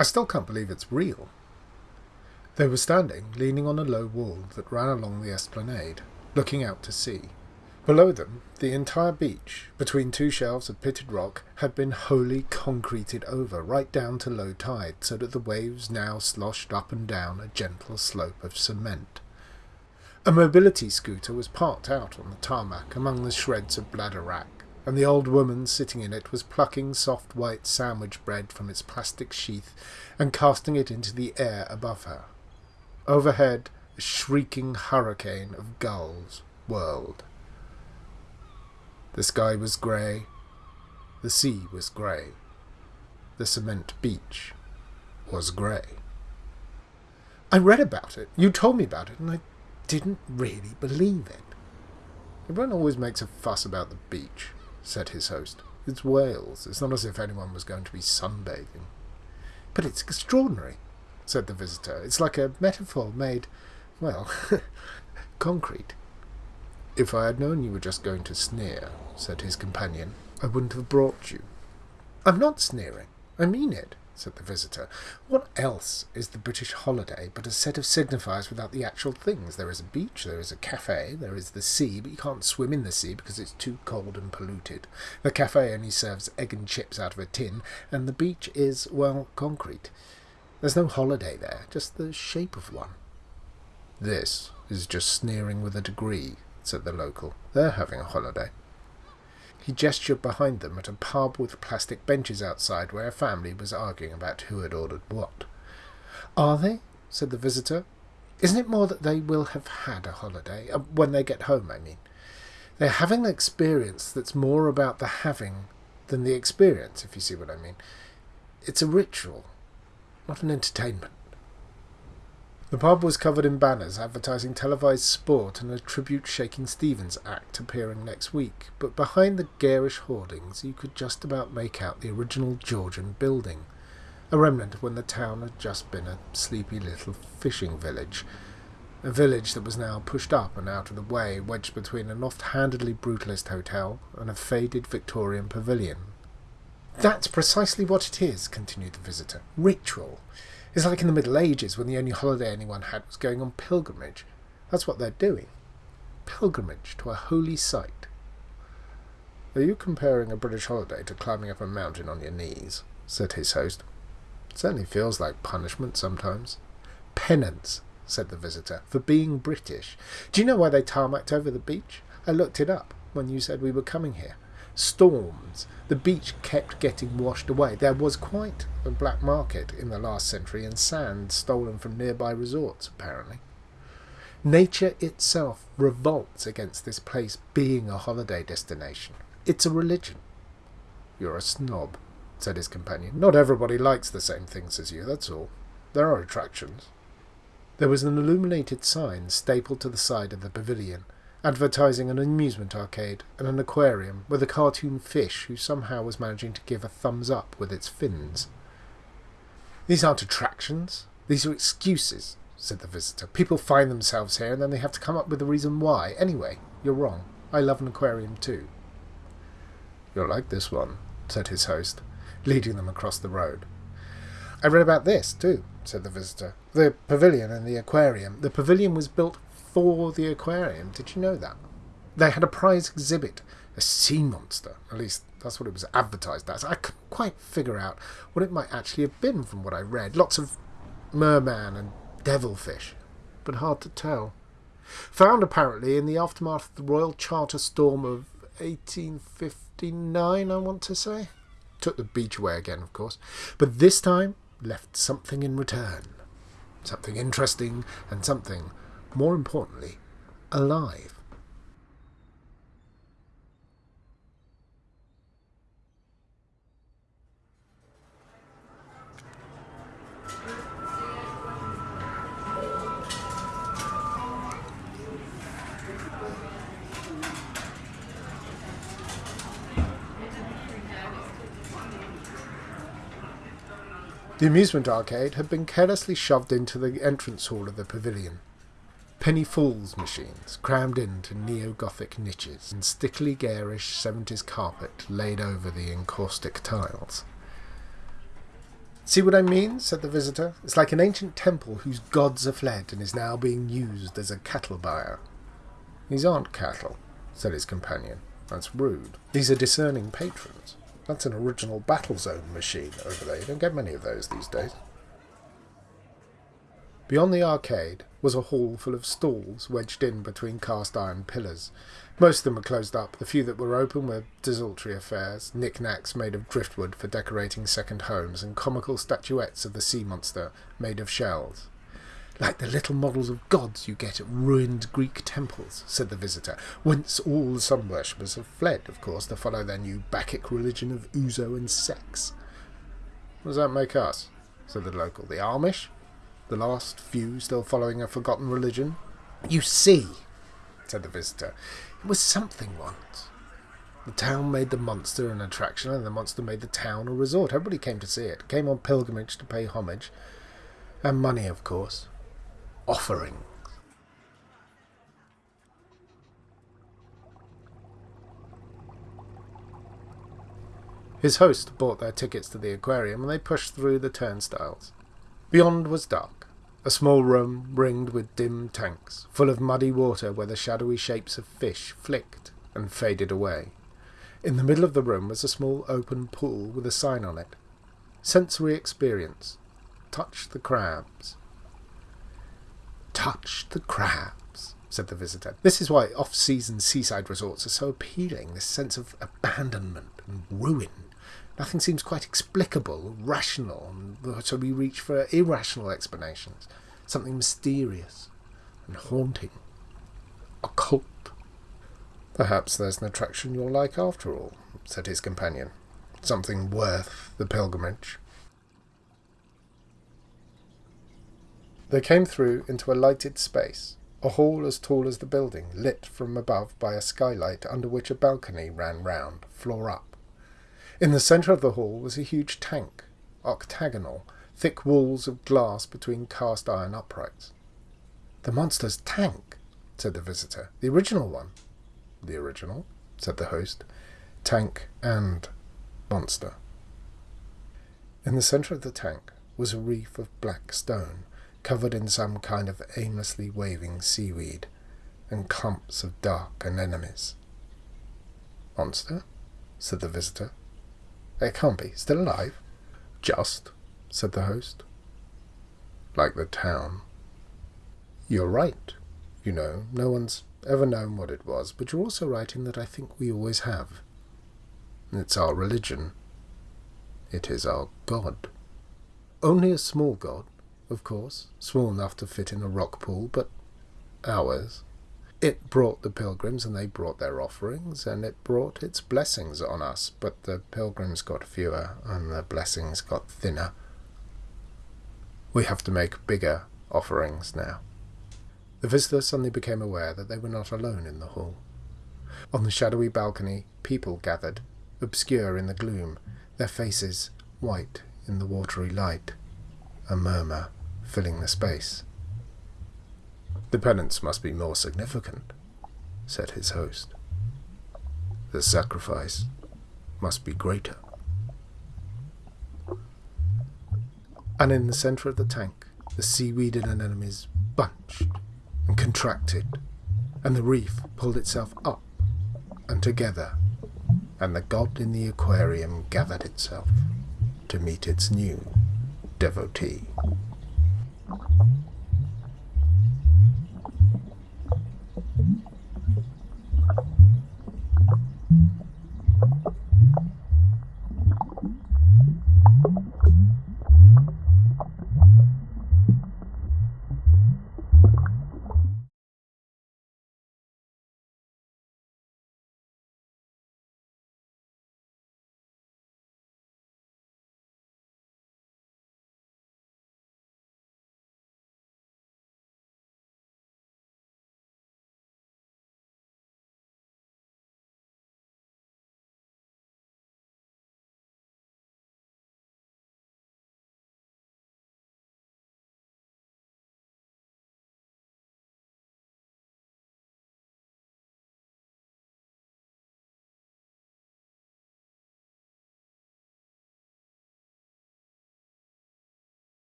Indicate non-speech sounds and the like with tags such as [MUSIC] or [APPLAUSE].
I still can't believe it's real. They were standing, leaning on a low wall that ran along the esplanade, looking out to sea. Below them, the entire beach, between two shelves of pitted rock, had been wholly concreted over, right down to low tide, so that the waves now sloshed up and down a gentle slope of cement. A mobility scooter was parked out on the tarmac among the shreds of bladder wrack, and the old woman sitting in it was plucking soft white sandwich bread from its plastic sheath and casting it into the air above her. Overhead, a shrieking hurricane of gulls whirled. The sky was grey. The sea was grey. The cement beach was grey. I read about it. You told me about it, and I didn't really believe it. Everyone always makes a fuss about the beach, said his host. It's Wales. It's not as if anyone was going to be sunbathing. But it's extraordinary, said the visitor. It's like a metaphor made, well, [LAUGHS] concrete. If I had known you were just going to sneer, said his companion, I wouldn't have brought you. I'm not sneering. I mean it, said the visitor. What else is the British holiday but a set of signifiers without the actual things? There is a beach, there is a cafe, there is the sea, but you can't swim in the sea because it's too cold and polluted. The cafe only serves egg and chips out of a tin, and the beach is, well, concrete. There's no holiday there, just the shape of one. This is just sneering with a degree, said the local. They're having a holiday. He gestured behind them at a pub with plastic benches outside where a family was arguing about who had ordered what. Are they? said the visitor. Isn't it more that they will have had a holiday? Uh, when they get home, I mean. They're having an experience that's more about the having than the experience, if you see what I mean. It's a ritual, not an entertainment. The pub was covered in banners advertising televised sport and a tribute Shakin' Stevens act appearing next week, but behind the garish hoardings you could just about make out the original Georgian building, a remnant when the town had just been a sleepy little fishing village, a village that was now pushed up and out of the way, wedged between an oft-handedly brutalist hotel and a faded Victorian pavilion. That's precisely what it is, continued the visitor. Ritual. It's like in the Middle Ages when the only holiday anyone had was going on pilgrimage. That's what they're doing. Pilgrimage to a holy site. Are you comparing a British holiday to climbing up a mountain on your knees? said his host. It certainly feels like punishment sometimes. Penance, said the visitor, for being British. Do you know why they tarmacked over the beach? I looked it up when you said we were coming here. Storms the beach kept getting washed away. There was quite a black market in the last century and sand stolen from nearby resorts, apparently. Nature itself revolts against this place being a holiday destination. It's a religion. You're a snob, said his companion. Not everybody likes the same things as you, that's all. There are attractions. There was an illuminated sign stapled to the side of the pavilion advertising an amusement arcade and an aquarium with a cartoon fish who somehow was managing to give a thumbs up with its fins. These aren't attractions, these are excuses, said the visitor. People find themselves here and then they have to come up with a reason why. Anyway, you're wrong. I love an aquarium too. You'll like this one, said his host, leading them across the road. I read about this too, said the visitor. The pavilion and the aquarium. The pavilion was built for the aquarium. Did you know that? They had a prize exhibit, a sea monster. At least that's what it was advertised as. I couldn't quite figure out what it might actually have been from what I read. Lots of merman and devilfish, but hard to tell. Found apparently in the aftermath of the Royal Charter storm of 1859, I want to say. Took the beach away again, of course, but this time left something in return. Something interesting and something more importantly, alive. The amusement arcade had been carelessly shoved into the entrance hall of the pavilion. Penny Falls machines, crammed into neo-Gothic niches, and stickily garish 70s carpet laid over the encaustic tiles. See what I mean? said the visitor. It's like an ancient temple whose gods are fled and is now being used as a cattle byre. These aren't cattle, said his companion. That's rude. These are discerning patrons. That's an original Battlezone machine over there. You don't get many of those these days. Beyond the arcade was a hall full of stalls wedged in between cast iron pillars. Most of them were closed up. The few that were open were desultory affairs, knickknacks made of driftwood for decorating second homes, and comical statuettes of the sea monster made of shells. Like the little models of gods you get at ruined Greek temples, said the visitor, whence all the sun worshippers have fled, of course, to follow their new Bacchic religion of ouzo and sex. What does that make us? said the local. The Amish? The last few still following a forgotten religion. You see, said the visitor, it was something once. The town made the monster an attraction, and the monster made the town a resort. Everybody came to see it, came on pilgrimage to pay homage. And money, of course. Offerings. His host bought their tickets to the aquarium, and they pushed through the turnstiles. Beyond was dark. A small room ringed with dim tanks, full of muddy water where the shadowy shapes of fish flicked and faded away. In the middle of the room was a small open pool with a sign on it. Sensory experience. Touch the crabs. Touch the crabs, said the visitor. This is why off-season seaside resorts are so appealing, this sense of abandonment and ruin Nothing seems quite explicable, rational, so we reach for irrational explanations. Something mysterious and haunting. Occult. Perhaps there's an attraction you'll like after all, said his companion. Something worth the pilgrimage. They came through into a lighted space, a hall as tall as the building, lit from above by a skylight under which a balcony ran round, floor up. In the centre of the hall was a huge tank, octagonal, thick walls of glass between cast iron uprights. The monster's tank, said the visitor. The original one. The original, said the host. Tank and monster. In the centre of the tank was a reef of black stone, covered in some kind of aimlessly waving seaweed, and clumps of dark anemones. Monster? said the visitor. It can't be. Still alive? Just, said the host. Like the town. You're right. You know, no one's ever known what it was, but you're also right in that I think we always have. It's our religion. It is our God. Only a small God, of course, small enough to fit in a rock pool, but ours. It brought the pilgrims, and they brought their offerings, and it brought its blessings on us, but the pilgrims got fewer, and the blessings got thinner. We have to make bigger offerings now. The visitor suddenly became aware that they were not alone in the hall. On the shadowy balcony, people gathered, obscure in the gloom, their faces white in the watery light, a murmur filling the space. The penance must be more significant, said his host. The sacrifice must be greater. And in the centre of the tank, the seaweed and anemones bunched and contracted, and the reef pulled itself up and together, and the god in the aquarium gathered itself to meet its new devotee.